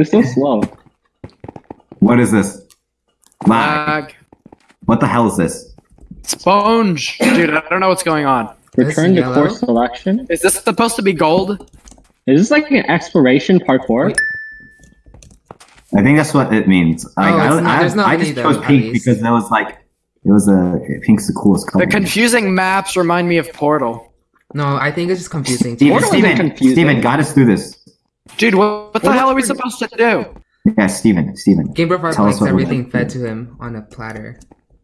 They're so slow. What is this? Lag. Lag. What the hell is this? Sponge. Dude, I don't know what's going on. Return to yellow? course selection. Is this supposed to be gold? Is this like an exploration parkour? I think that's what it means. Like, Oh, I, it's not- I, there's not I many just chose pink least. because that was like, it was a pink's the coolest color. The confusing maps remind me of Portal. No, I think it's just confusing. Steven, Portal isn't Steven, confusing. Steven, guide us through this. Dude, what, what the What hell are we supposed to do? Yeah, Steven, Steven. Game Boy 5 Tell likes everything fed to him on a platter.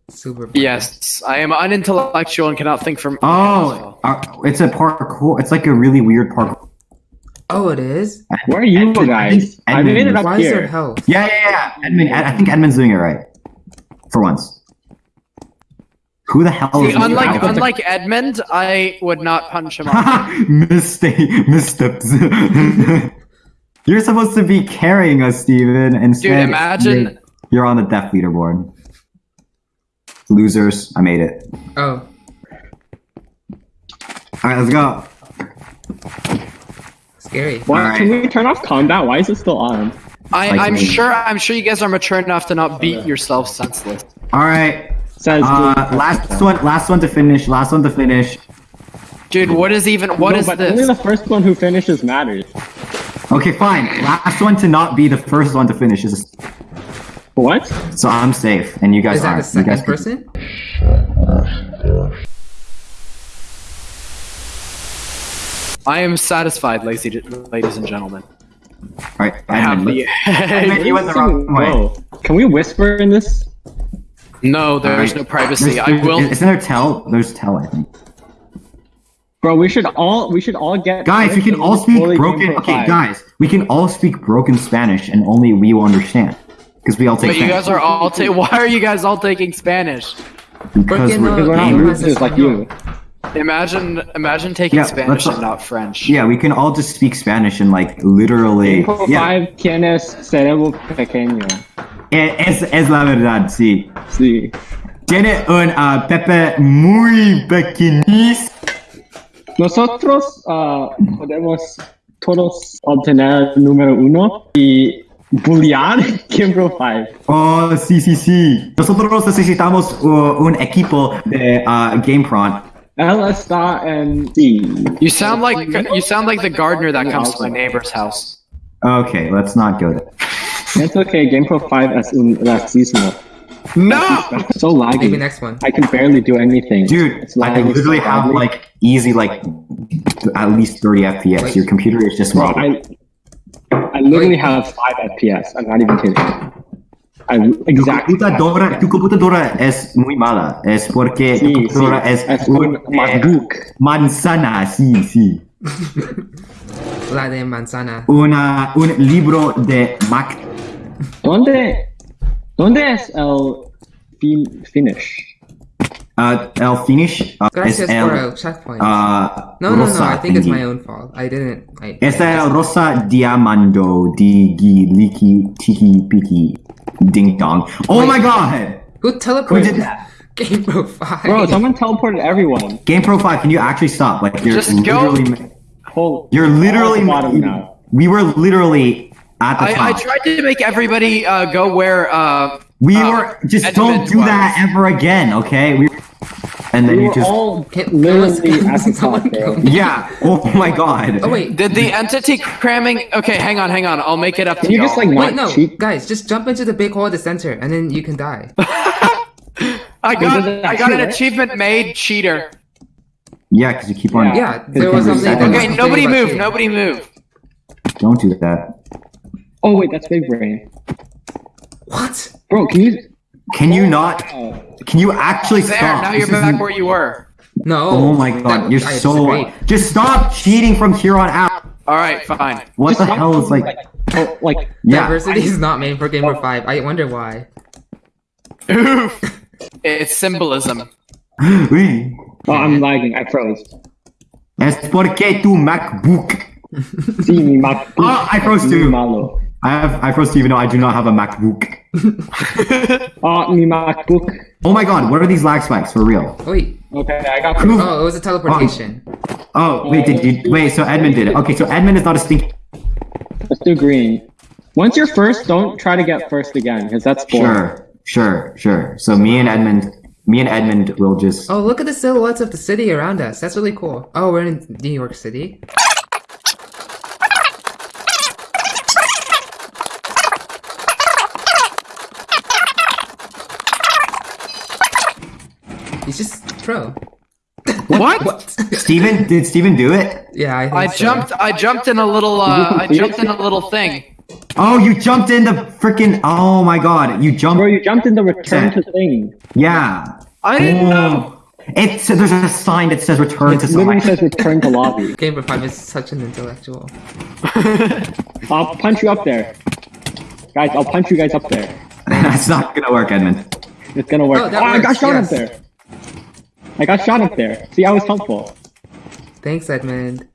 Super. Yes, I am unintellectual and cannot think for. Oh, uh, it's a parkour. It's like a really weird parkour. Oh, it is. Where are you Edmund- I guys? think I made it up Why is there here. health? Yeah, yeah, yeah. Edmund, I think Edmund's doing it right. For once. Who the hell See, is unlike this? unlike Edmund, I would not punch him off. Mistake, missteps. you're supposed to be carrying us, Steven. Instead, Dude, imagine. you're, you're on the death leaderboard. Losers, I made it. Oh, All right, let's go. scary. Why, Alright. Can we turn off combat? Why is it still on? I, Like I'm me. sure. I'm sure you guys are mature enough to not beat yourself senseless. All right, says uh, last one, last one to finish. Last one to finish. Dude, what is even? What no, is but only this? the first one who finishes matters. Okay, fine. Last one to not be the first one to finish is. What? So I'm safe, and you guys are. Is that aren't. the second person? I am satisfied, ladies, ladies and gentlemen. All right, I have the. You went the wrong way. Whoa. Can we whisper in this? no, there's Alright. no privacy. There's- I will. Isn't there tell? There's tell, I think. Bro, we should all we should all get Guys, we can all speak broken. Okay, five. guys, we can all speak broken Spanish, and only we will understand because we all take. But you Spanish. guys are all. Ta- why are you guys all taking Spanish? because Porque we're, no- Because we're not gamers. losers like you. Imagine, imagine taking Yeah, Spanish and not French. Yeah, we can all just speak Spanish and like literally. Game Yeah, five tienes cerebro pequeño. Es, es la verdad, sí. Sí. Tiene un uh, Pepe muy pequeñís. Nosotros ah, podemos todos obtener número uno y bullear Game Pro 5. Oh, sí, sí, sí. Nosotros necesitamos uh, un equipo de uh, GamePron. Él está en sí. You sound like you sound like the gardener that comes to my neighbor's house. Okay, let's not go there. It's okay, Game Pro 5 es un racismo. No. So laggy. Maybe next one. I can barely do anything. Dude, It's I literally so have like easy like at least 30 FPS. Your computer is just wrong. I, I literally have 5 FPS. I'm not even kidding. I Tu exactly. computadora, tu computadora es muy mala. Es porque tu computadora sí, es, es un, un eh, MacBook. manzana, sí, sí. La de manzana. Una, un libro de Mac. ¿Dónde, ¿Dónde es el fin- finish? Uh, el finish uh, es Gracias el por el checkpoint. uh, no, no, no. I think it's my own fault. I didn't. I, Es I el just- rosa diamando di liki tiki piki ding dong. Oh Wait. my god! Who Who teleported did that? Game Pro 5? Bro, someone teleported everyone. Game Pro 5, can you actually stop? Like you're Just go. literally Whole, you're literally all the bottom now. We were literally at the I, I tried to make everybody uh, go where. Uh, we uh, were just don't do that ever again, okay? We and then We you were just all Can- literally at the top, bro. yeah. Oh my god. Oh wait. Did the entity cramming? Okay, hang on, hang on. I'll make it up to Can you y'all. just like Wait, no, cheat? guys, just jump into the big hole at the center, and then you can die. I got, I got an achievement made cheater. Yeah, because you keep on. Yeah. Yeah, there was Okay, something. Okay, nobody move. Nobody move. Don't do that. Oh wait, oh, that's big brain. What? Bro, can you? Can you oh, not? Oh, Can you actually There, stop? now you're This back where you were. No. Oh my god, you're I so. disagree. Just stop cheating from here on out. All right, fine. What just the hell is like? oh, like Yeah. Diversity is not made for Gamer 5. I wonder why. Oof. It's symbolism. Oui. oh, I'm lagging. I froze. Es porque tu MacBook. Sí, mi MacBook. Oh, I froze Mi too. malo. I have. I first even know I do not have a MacBook. Oh, mi MacBook. Oh my god, what are these lag spikes for real? Wait. Okay, I got. Proof- Oh, it was a teleportation. Oh, oh wait, did you wait? So Edmund did it. Okay, so Edmund is not a stink. Let's do green. Once you're first, don't try to get first again, because that's boring. Sure, sure, sure. So me and Edmund, me and Edmund will just. Oh, look at the silhouettes of the city around us. That's really cool. Oh, we're in New York City. He's just pro. What? What? Steven, did Steven do it? yeah, I think I so. jumped. I jumped in a little. Uh, I jumped in a little thing. Oh, you jumped in the freaking. Oh my god, you jumped. Bro, you jumped in the return to thing. Yeah. I didn't know. Oh. It's there's a sign that says return It to literally select. says return to lobby. Gamer 5 is such an intellectual. I'll punch you up there. Guys, I'll punch you guys up there. That's not gonna work, Edmund. It's gonna work. Oh, Oh, I got works, shot yes. up there. I got shot up there. See, I was helpful. Thanks, Edmund.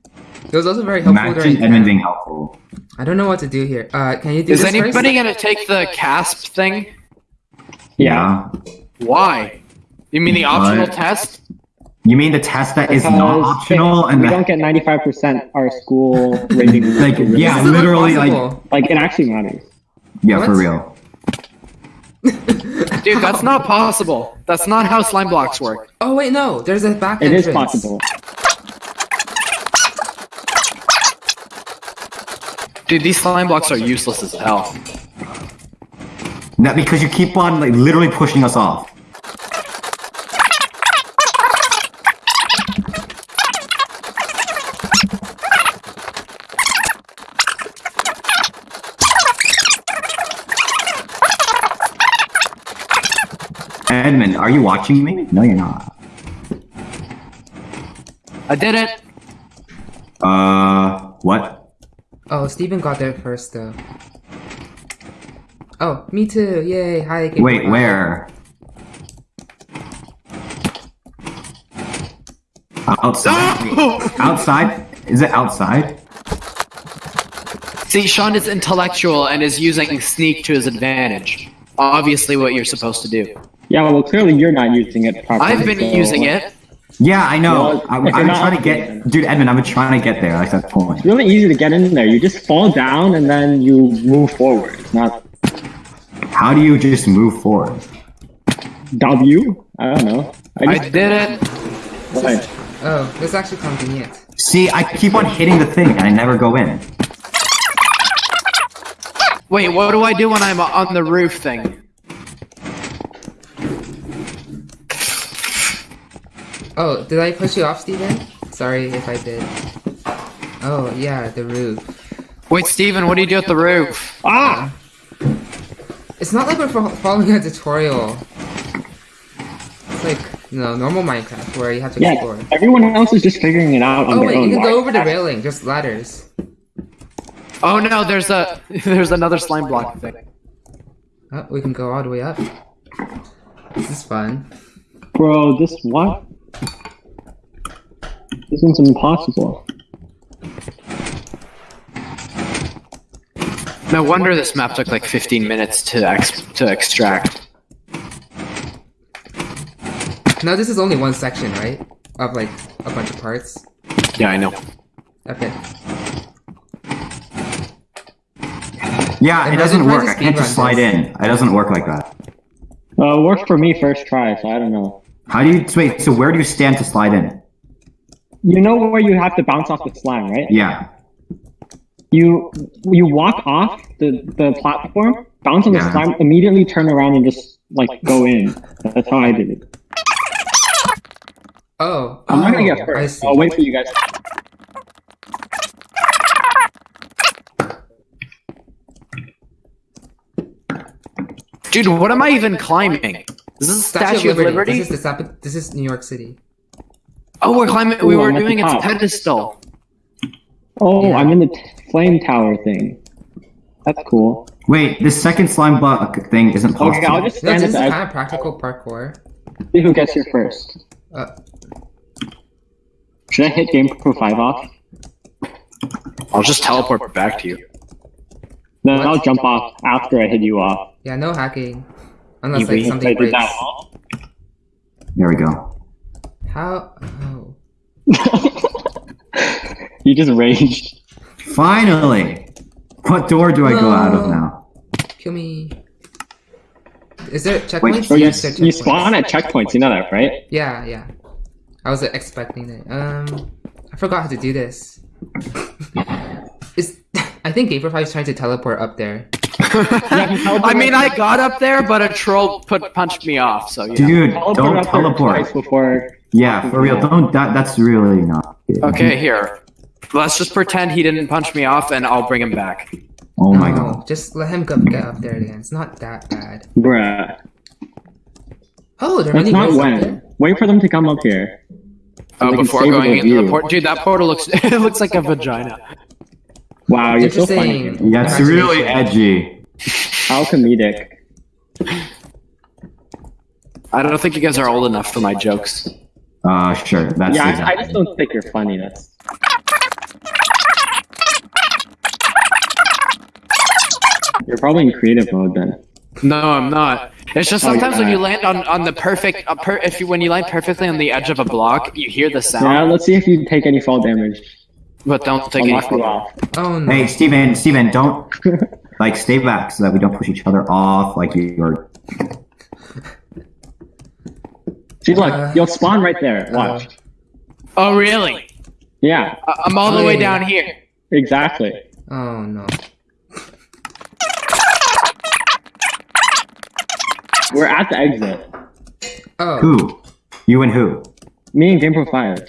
It was also very helpful during Imagine Edmund being helpful. I don't know what to do here. Uh, can you do Is this anybody first? gonna take the CASP thing? Yeah. Why? You mean the optional What? test? You mean the test that is not optional and we the, don't get 95% our school rating. like yeah, literally like. Like, it actually matters. yeah, for real. Dude, that's not possible. That's not how slime blocks work. Oh wait, no. There's a back It entrance. is possible. Dude, these slime blocks are useless as hell. Not because you keep on like literally pushing us off. Edmund, are you watching me? No, you're not. I did it. Uh, what? Oh, Steven got there first though. Oh, me too. Yay. Hi. Gamer Wait, 5. where? Outside? outside? Is it outside? See, Sean is intellectual and is using sneak to his advantage. Obviously, what you're supposed to do. Yeah, well, clearly you're not using it properly. I've been so- using it. Yeah, I know. Well, I, if you're I'm trying to get, dude, Edmund. I'm trying to get there. Like that point. It's really easy to get in there. You just fall down and then you move forward. It's not How do you just move forward? W. I don't know. I I just, did it. Right. Oh, that's actually convenient. See, I keep on hitting the thing and I never go in. Wait, what do I do when I'm on the roof thing? Oh, did I push you off, Steven? Sorry if I did. Oh, yeah, the roof. Wait, Steven, what do you do at the roof? Ah! It's not like we're following a tutorial. It's like, you know, normal Minecraft where you have to Yeah, explore. everyone else is just figuring it out on Oh their wait, own. you can go over the railing, just ladders. Oh no, there's a there's another slime block thing. Oh, we can go all the way up. This is fun. Bro, this what? This one's impossible. No wonder this map took like 15 minutes to ex to extract. Now this is only one section, right? Of like a bunch of parts. Yeah, I know. Okay. Yeah, it doesn't work. I can't just slide this. in. It doesn't work like that. Uh, it worked for me first try, so I don't know. How do you wait? So where do you stand to slide in? You know where you have to bounce off the slime, right? Yeah. You you walk off the, the platform, bounce on the Yeah. slime, immediately turn around and just like go in. That's how I did it. Oh, I'm not gonna oh, get I first. see. I'll wait for you guys. Dude, what am I even climbing? This Is this a Statue, of Liberty? This is the Sap- This is New York City. Oh, we're climbing. We Ooh, were I'm at the doing its top. pedestal. Oh, Yeah. I'm in the t- flame tower thing. That's cool. Wait, this second slime block thing isn't possible. Okay, I'll just No, stand this at is the kind edge. of practical parkour. See who gets here first. Uh, Should I hit Game Pro 5 off? I'll just teleport back to you. Then What? I'll jump off after I hit you off. yeah, no hacking. Unless You like wait. Something did breaks. that. There we go. How? Oh. you just raged. Finally, What door do I go out of now? Kill me. Is there checkpoints? So you, Yes, there are you spawn at checkpoints, you know that, right? Yeah, yeah. I was expecting it. Um, I forgot how to do this. Is I think Gabriel is trying to teleport up there. I mean, I got up there, but a troll put punched me off. So yeah. Dude, Teleport don't up teleport. twice before. Yeah, for real. Don't. That, that's really not. good. Okay, here. Let's just pretend he didn't punch me off, and I'll bring him back. Oh my No, god. Just let him go, get up there again. It's not that bad. Bruh. Oh, there are That's many not guys up when. Wait for them to come up here. Oh, before going the into the view. port, dude, that portal looks it looks like a vagina. Wow, you're so funny. Interesting. Yeah, it's really edgy. How comedic. I don't think you guys are old enough for my jokes. Uh, sure. That's Yeah, I, I just don't think you're funny. That's. You're probably in creative mode then. No, I'm not. It's just Oh, you're sometimes when you land on, on the perfect, uh, per, if you when you land perfectly on the edge of a block, you hear the sound. Yeah, let's see if you take any fall damage. but don't take I'll any. fall. off. Oh no. Hey, Steven, Steven, don't like stay back so that we don't push each other off. Like you're. See, look, Uh, you'll spawn right there. Watch. Oh, really? Yeah, I- I'm all the Oh, way yeah. down here. exactly. Oh no. We're at the exit. Oh. Who? You and who? Me and Game Pro 5.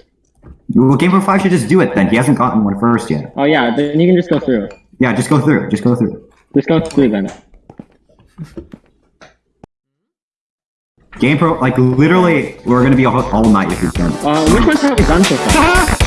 Well, Game Pro 5 should just do it then. He hasn't gotten one first yet. Oh yeah, then you can just go through. Yeah, just go through. Just go through. Just go through then. Game Pro, like literally, we're gonna be all, all night if you can. Uh, which ones have we done so far?